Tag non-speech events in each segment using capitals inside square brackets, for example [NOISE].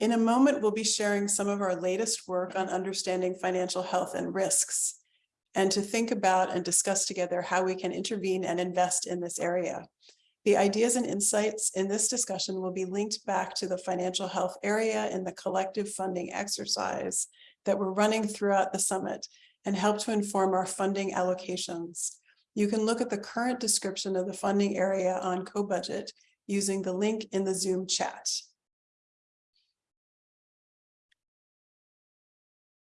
In a moment, we'll be sharing some of our latest work on understanding financial health and risks and to think about and discuss together how we can intervene and invest in this area. The ideas and insights in this discussion will be linked back to the financial health area in the collective funding exercise that we're running throughout the summit and help to inform our funding allocations. You can look at the current description of the funding area on CoBudget using the link in the Zoom chat.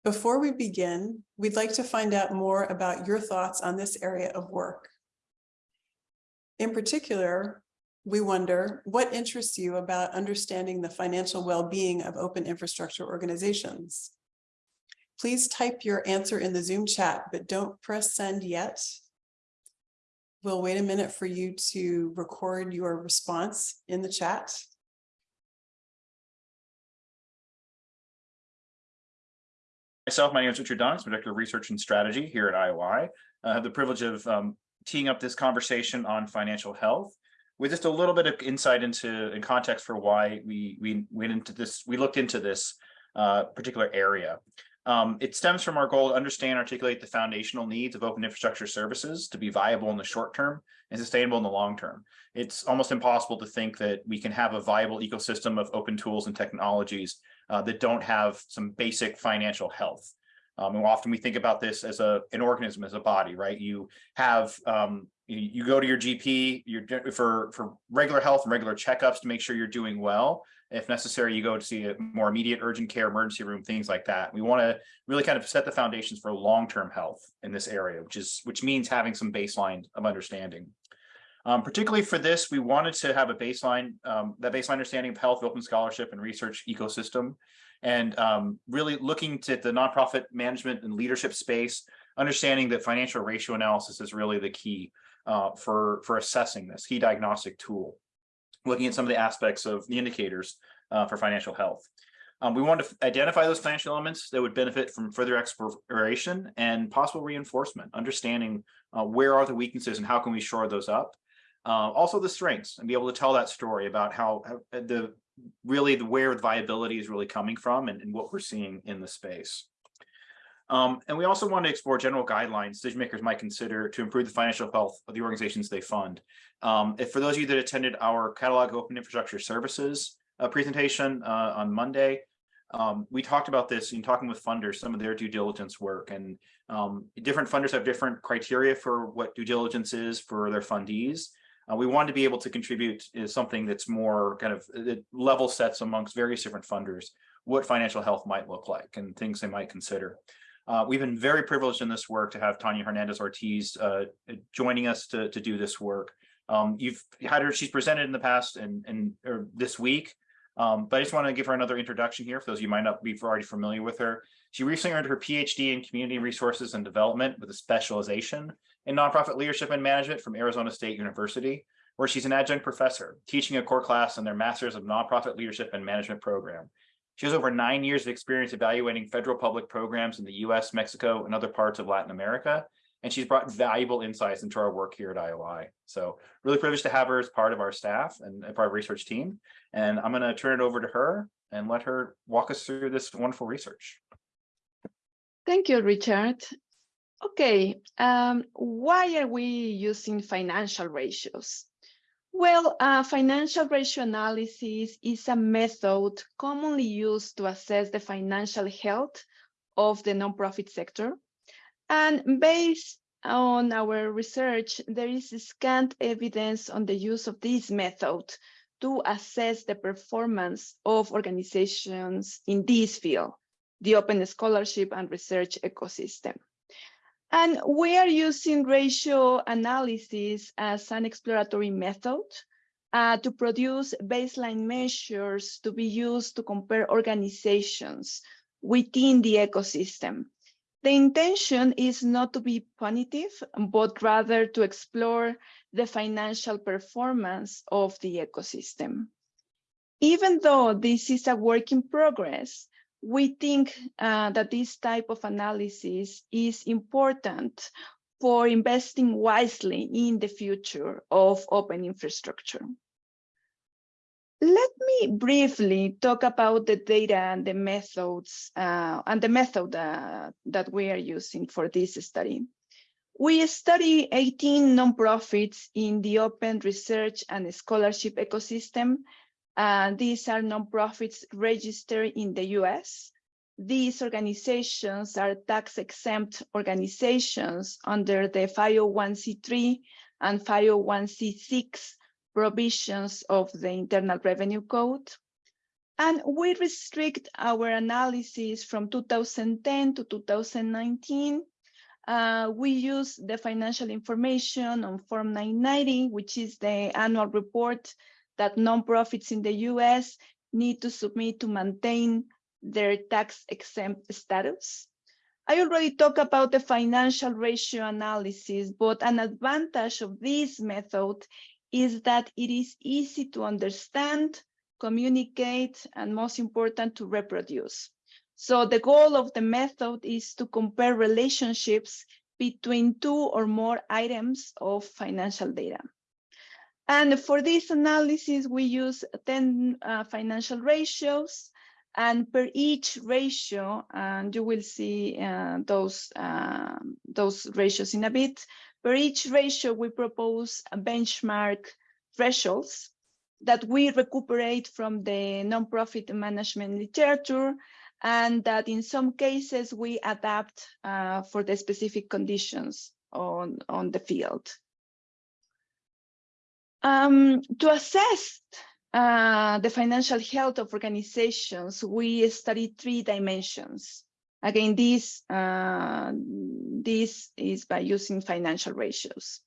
Before we begin, we'd like to find out more about your thoughts on this area of work. In particular, we wonder what interests you about understanding the financial well-being of open infrastructure organizations. Please type your answer in the Zoom chat, but don't press send yet. We'll wait a minute for you to record your response in the chat. Myself, my name is Richard Dunks, I'm Director of Research and Strategy here at IOI. I have the privilege of um, teeing up this conversation on financial health with just a little bit of insight into and context for why we we went into this, we looked into this uh, particular area. Um, it stems from our goal to understand and articulate the foundational needs of open infrastructure services to be viable in the short term and sustainable in the long term. It's almost impossible to think that we can have a viable ecosystem of open tools and technologies uh, that don't have some basic financial health. Um, and often we think about this as a an organism, as a body, right? You have um, you, go to your GP you're, for for regular health and regular checkups to make sure you're doing well. If necessary, you go to see a more immediate urgent care emergency room, things like that. We want to really kind of set the foundations for long-term health in this area, which is which means having some baseline of understanding. Um, particularly for this, we wanted to have a baseline, um, that baseline understanding of health, open scholarship, and research ecosystem, and um, really looking to the nonprofit management and leadership space, understanding that financial ratio analysis is really the key uh, for, for assessing this key diagnostic tool, looking at some of the aspects of the indicators uh, for financial health. Um, we want to identify those financial elements that would benefit from further exploration and possible reinforcement, understanding uh, where are the weaknesses and how can we shore those up. Uh, also the strengths and be able to tell that story about how, how the really the where the viability is really coming from and, and what we're seeing in the space. Um, and we also want to explore general guidelines decision makers might consider to improve the financial health of the organizations they fund. Um, if for those of you that attended our catalog open infrastructure services uh, presentation uh, on Monday, um, we talked about this in talking with funders, some of their due diligence work and um, different funders have different criteria for what due diligence is for their fundees. Uh, we wanted to be able to contribute is something that's more kind of level sets amongst various different funders, what financial health might look like and things they might consider. Uh, we've been very privileged in this work to have Tanya Hernandez Ortiz uh, joining us to, to do this work. Um, you've had her, she's presented in the past and, and this week, um, but I just want to give her another introduction here for those of you might not be already familiar with her. She recently earned her PhD in community resources and development with a specialization in nonprofit leadership and management from Arizona State University, where she's an adjunct professor teaching a core class in their Masters of Nonprofit Leadership and Management program. She has over nine years of experience evaluating federal public programs in the US, Mexico, and other parts of Latin America, and she's brought valuable insights into our work here at IOI. So really privileged to have her as part of our staff and part of our research team. And I'm gonna turn it over to her and let her walk us through this wonderful research. Thank you, Richard. Okay, um, why are we using financial ratios? Well, uh, financial ratio analysis is a method commonly used to assess the financial health of the nonprofit sector. And based on our research, there is scant evidence on the use of this method to assess the performance of organizations in this field, the open scholarship and research ecosystem. And we are using ratio analysis as an exploratory method uh, to produce baseline measures to be used to compare organizations within the ecosystem. The intention is not to be punitive, but rather to explore the financial performance of the ecosystem. Even though this is a work in progress, we think uh, that this type of analysis is important for investing wisely in the future of open infrastructure. Let me briefly talk about the data and the methods uh, and the method uh, that we are using for this study. We study 18 nonprofits in the open research and scholarship ecosystem. Uh, these are nonprofits registered in the US. These organizations are tax exempt organizations under the 501c3 and 501c6 provisions of the Internal Revenue Code. And we restrict our analysis from 2010 to 2019 uh, we use the financial information on Form 990, which is the annual report that nonprofits in the US need to submit to maintain their tax exempt status. I already talked about the financial ratio analysis, but an advantage of this method is that it is easy to understand, communicate, and most important, to reproduce. So the goal of the method is to compare relationships between two or more items of financial data. And for this analysis, we use 10 uh, financial ratios. And per each ratio, and you will see uh, those, uh, those ratios in a bit, per each ratio, we propose benchmark thresholds that we recuperate from the nonprofit management literature and that in some cases we adapt uh, for the specific conditions on, on the field. Um, to assess uh, the financial health of organizations, we study three dimensions. Again, this, uh, this is by using financial ratios.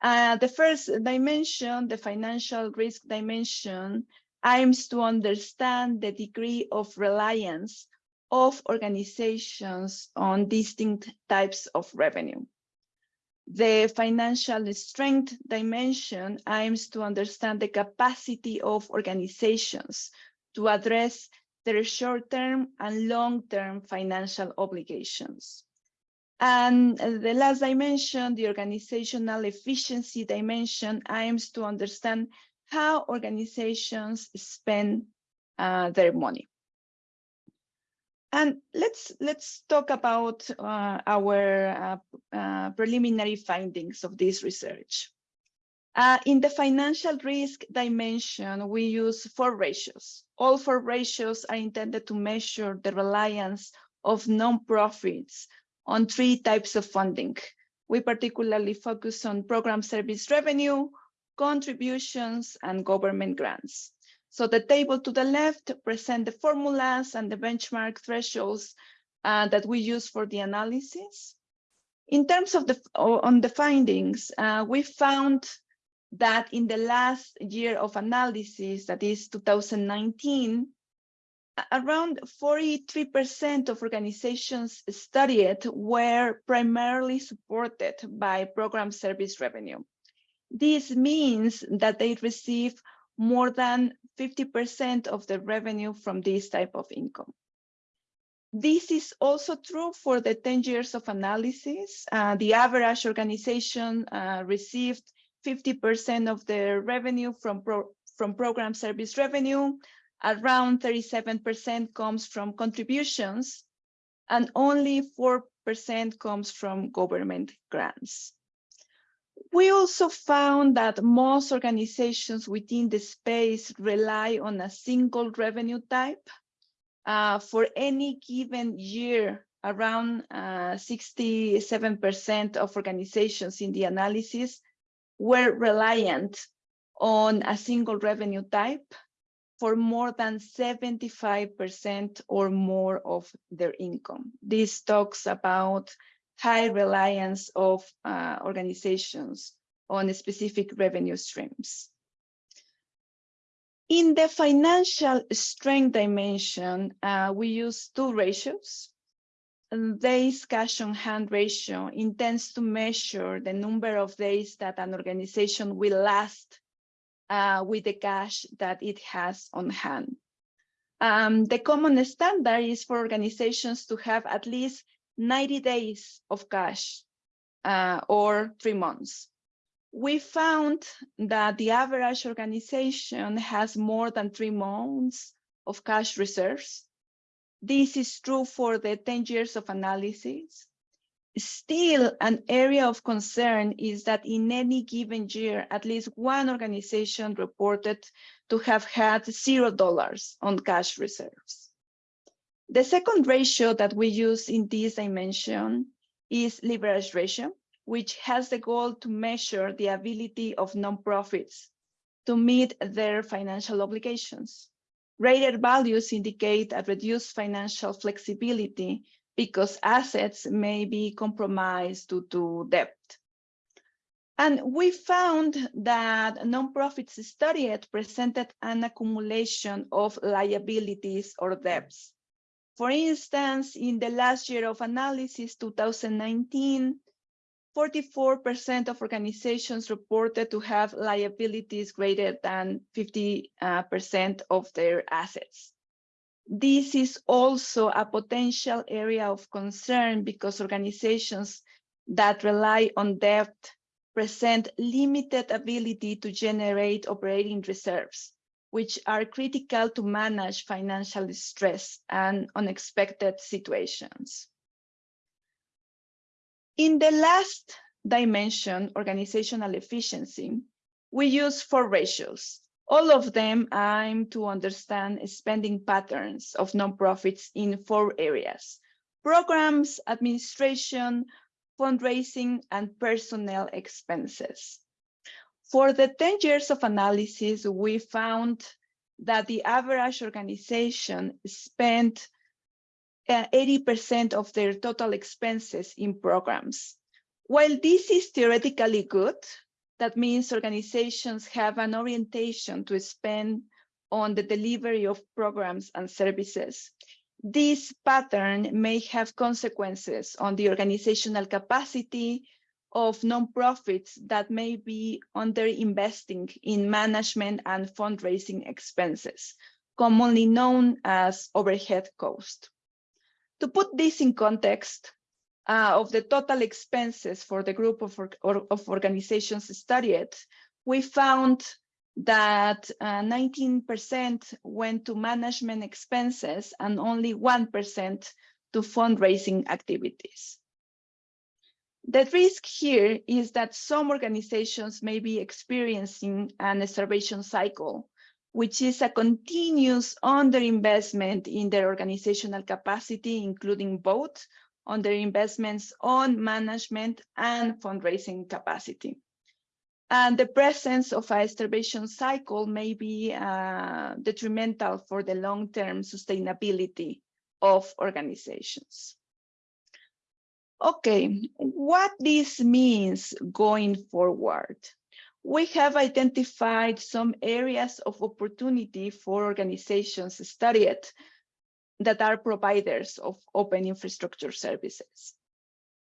Uh, the first dimension, the financial risk dimension, aims to understand the degree of reliance of organizations on distinct types of revenue. The financial strength dimension aims to understand the capacity of organizations to address their short-term and long-term financial obligations. And the last dimension, the organizational efficiency dimension, aims to understand how organizations spend uh, their money. And let's let's talk about uh, our uh, uh, preliminary findings of this research. Uh, in the financial risk dimension, we use four ratios. All four ratios are intended to measure the reliance of nonprofits on three types of funding. We particularly focus on program service revenue, contributions, and government grants. So the table to the left present the formulas and the benchmark thresholds uh, that we use for the analysis. In terms of the on the findings, uh, we found that in the last year of analysis, that is 2019, around 43% of organizations studied were primarily supported by program service revenue. This means that they receive more than 50% of the revenue from this type of income. This is also true for the 10 years of analysis. Uh, the average organization uh, received 50% of their revenue from, pro from program service revenue, around 37% comes from contributions, and only 4% comes from government grants. We also found that most organizations within the space rely on a single revenue type. Uh, for any given year, around 67% uh, of organizations in the analysis were reliant on a single revenue type for more than 75% or more of their income. This talks about high reliance of uh, organizations on specific revenue streams. In the financial strength dimension, uh, we use two ratios. Days cash on hand ratio intends to measure the number of days that an organization will last uh, with the cash that it has on hand. Um, the common standard is for organizations to have at least 90 days of cash uh, or three months. we found that the average organization has more than three months of cash reserves. This is true for the 10 years of analysis. Still, an area of concern is that in any given year, at least one organization reported to have had zero dollars on cash reserves. The second ratio that we use in this dimension is leverage ratio, which has the goal to measure the ability of nonprofits to meet their financial obligations. Rated values indicate a reduced financial flexibility because assets may be compromised due to debt. And we found that nonprofits studied presented an accumulation of liabilities or debts. For instance, in the last year of analysis, 2019, 44% of organizations reported to have liabilities greater than 50% uh, of their assets. This is also a potential area of concern because organizations that rely on debt present limited ability to generate operating reserves, which are critical to manage financial stress and unexpected situations. In the last dimension, organizational efficiency, we use four ratios. All of them aim to understand spending patterns of nonprofits in four areas, programs, administration, fundraising, and personnel expenses. For the 10 years of analysis, we found that the average organization spent uh, 80% of their total expenses in programs. While this is theoretically good, that means organizations have an orientation to spend on the delivery of programs and services. This pattern may have consequences on the organizational capacity of nonprofits that may be underinvesting in management and fundraising expenses, commonly known as overhead cost. To put this in context uh, of the total expenses for the group of, or, of organizations studied, we found that 19% uh, went to management expenses and only 1% to fundraising activities. The risk here is that some organizations may be experiencing an starvation cycle which is a continuous underinvestment in their organizational capacity, including both underinvestments on management and fundraising capacity. And the presence of a starvation cycle may be uh, detrimental for the long-term sustainability of organizations. Okay, what this means going forward we have identified some areas of opportunity for organizations studied that are providers of open infrastructure services.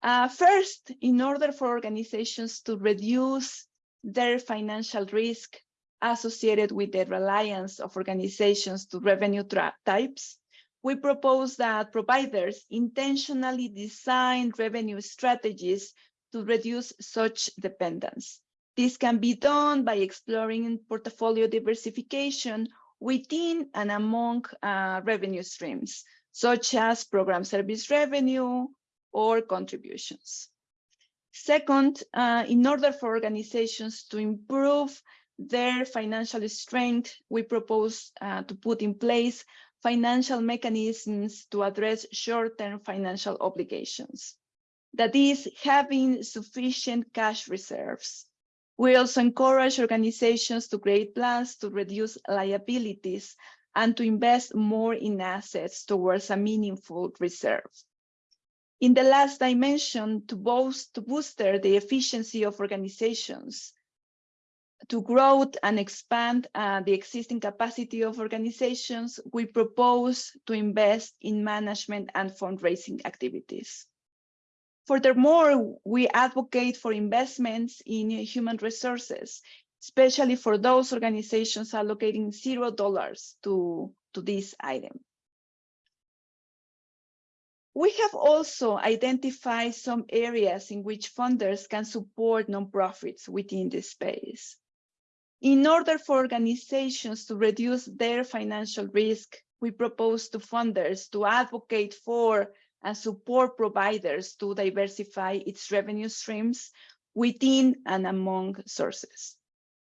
Uh, first, in order for organizations to reduce their financial risk associated with the reliance of organizations to revenue types, we propose that providers intentionally design revenue strategies to reduce such dependence. This can be done by exploring portfolio diversification within and among uh, revenue streams, such as program service revenue or contributions. Second, uh, in order for organizations to improve their financial strength, we propose uh, to put in place financial mechanisms to address short-term financial obligations. That is, having sufficient cash reserves we also encourage organizations to create plans to reduce liabilities and to invest more in assets towards a meaningful reserve. In the last dimension, to, boost, to booster the efficiency of organizations, to grow and expand uh, the existing capacity of organizations, we propose to invest in management and fundraising activities. Furthermore, we advocate for investments in human resources, especially for those organizations allocating zero dollars to, to this item. We have also identified some areas in which funders can support nonprofits within this space. In order for organizations to reduce their financial risk, we propose to funders to advocate for and support providers to diversify its revenue streams within and among sources.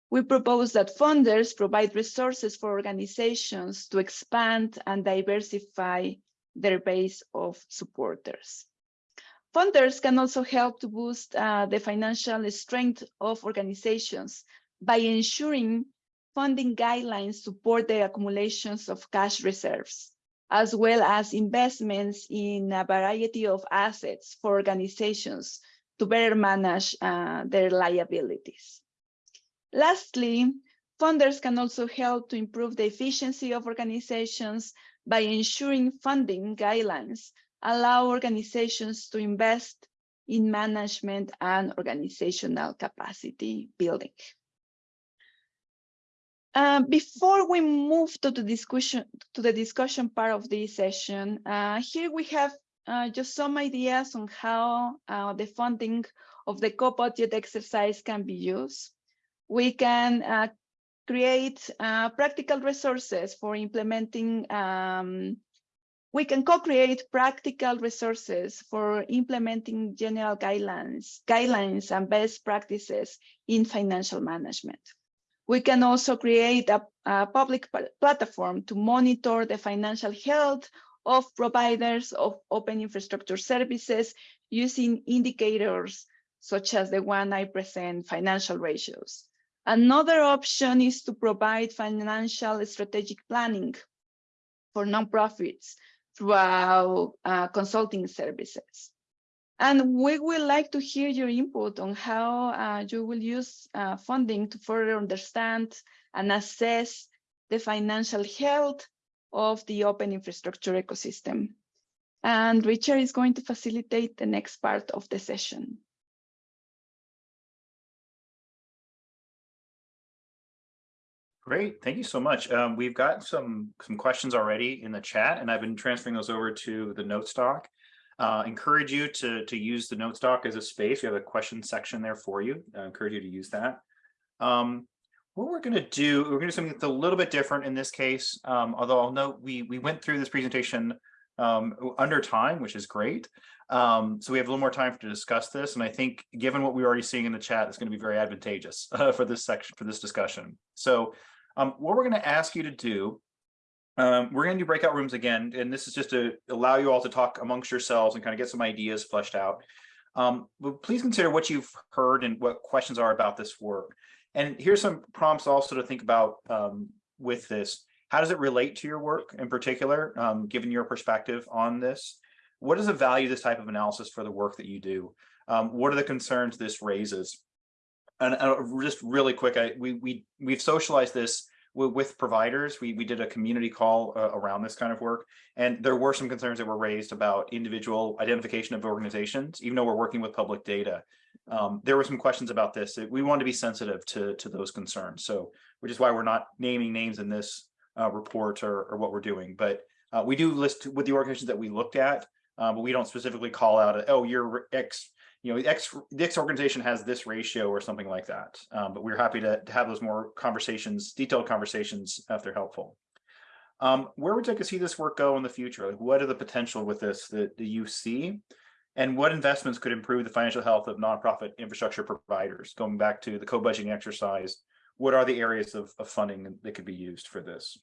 We propose that funders provide resources for organizations to expand and diversify their base of supporters. Funders can also help to boost uh, the financial strength of organizations by ensuring funding guidelines support the accumulations of cash reserves, as well as investments in a variety of assets for organizations to better manage uh, their liabilities. Lastly, funders can also help to improve the efficiency of organizations by ensuring funding guidelines allow organizations to invest in management and organizational capacity building. Uh, before we move to the discussion to the discussion part of this session, uh, here we have uh, just some ideas on how uh, the funding of the co-budget exercise can be used. We can uh, create uh, practical resources for implementing, um, we can co-create practical resources for implementing general guidelines, guidelines and best practices in financial management. We can also create a, a public platform to monitor the financial health of providers of open infrastructure services using indicators such as the one I present, financial ratios. Another option is to provide financial strategic planning for nonprofits throughout uh, consulting services. And we would like to hear your input on how uh, you will use uh, funding to further understand and assess the financial health of the open infrastructure ecosystem. And Richard is going to facilitate the next part of the session. Great, thank you so much. Um, we've got some some questions already in the chat, and I've been transferring those over to the note stock. Uh, encourage you to to use the note stock as a space. We have a question section there for you. I encourage you to use that. Um, what we're going to do, we're going to do something that's a little bit different in this case. Um, although I'll note we we went through this presentation um, under time, which is great. Um, so we have a little more time to discuss this, and I think given what we're already seeing in the chat, it's going to be very advantageous uh, [LAUGHS] for this section for this discussion. So um, what we're going to ask you to do, um, we're going to do breakout rooms again, and this is just to allow you all to talk amongst yourselves and kind of get some ideas fleshed out. Um, but please consider what you've heard and what questions are about this work. And here's some prompts also to think about um, with this. How does it relate to your work in particular, um, given your perspective on this? What is the value of this type of analysis for the work that you do? Um, what are the concerns this raises? and uh, just really quick, I, we we we've socialized this with, providers. We we did a community call uh, around this kind of work, and there were some concerns that were raised about individual identification of organizations, even though we're working with public data. Um, there were some questions about this. We wanted to be sensitive to to those concerns, so which is why we're not naming names in this uh, report or or what we're doing, but uh, we do list with the organizations that we looked at, uh, but we don't specifically call out, oh, you're X you know, X, the X organization has this ratio or something like that. Um, but we're happy to, to, have those more conversations, detailed conversations if they're helpful. Um, where would you like to see this work go in the future? Like what are the potential with this that, that you see? And what investments could improve the financial health of nonprofit infrastructure providers? Going back to the co-budgeting exercise, what are the areas of, of funding that could be used for this?